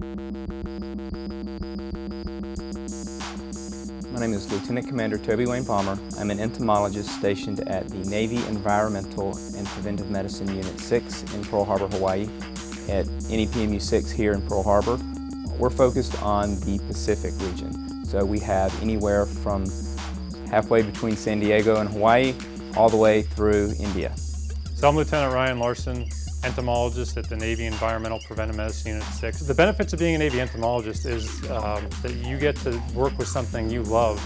My name is Lieutenant Commander Toby Wayne Palmer. I'm an entomologist stationed at the Navy Environmental and Preventive Medicine Unit 6 in Pearl Harbor, Hawaii at NEPMU 6 here in Pearl Harbor. We're focused on the Pacific region. So we have anywhere from halfway between San Diego and Hawaii all the way through India. So I'm Lieutenant Ryan Larson, entomologist at the Navy Environmental Preventive Medicine Unit 6. The benefits of being a Navy entomologist is um, that you get to work with something you love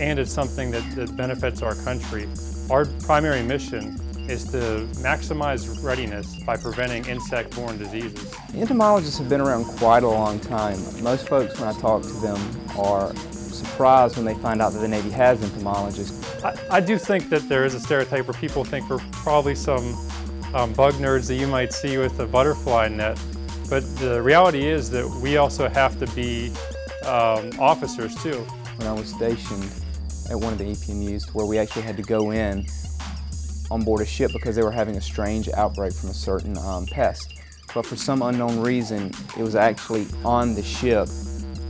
and it's something that, that benefits our country. Our primary mission is to maximize readiness by preventing insect-borne diseases. Entomologists have been around quite a long time. Most folks, when I talk to them, are surprised when they find out that the Navy has entomologists. I, I do think that there is a stereotype where people think we're probably some um, bug nerds that you might see with a butterfly net. But the reality is that we also have to be um, officers too. When I was stationed at one of the EPMUs where we actually had to go in on board a ship because they were having a strange outbreak from a certain um, pest. But for some unknown reason, it was actually on the ship.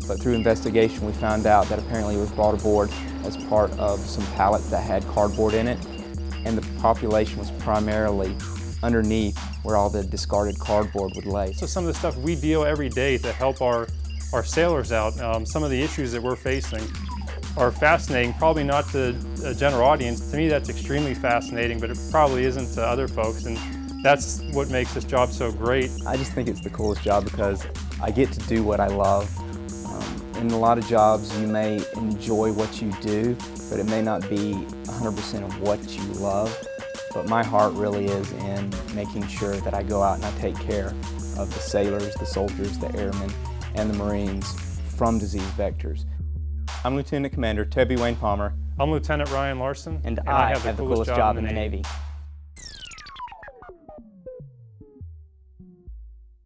But through investigation, we found out that apparently it was brought aboard as part of some pallets that had cardboard in it. And the population was primarily underneath where all the discarded cardboard would lay. So some of the stuff we deal every day to help our, our sailors out, um, some of the issues that we're facing are fascinating, probably not to a general audience. To me, that's extremely fascinating, but it probably isn't to other folks. And that's what makes this job so great. I just think it's the coolest job because I get to do what I love. Um, in a lot of jobs, you may enjoy what you do, but it may not be 100% of what you love. But my heart really is in making sure that I go out and I take care of the sailors, the soldiers, the airmen, and the Marines from disease vectors. I'm Lieutenant Commander Toby Wayne Palmer. I'm Lieutenant Ryan Larson. And, and I, I, have, the, have coolest, the coolest job, job in the Navy. Navy.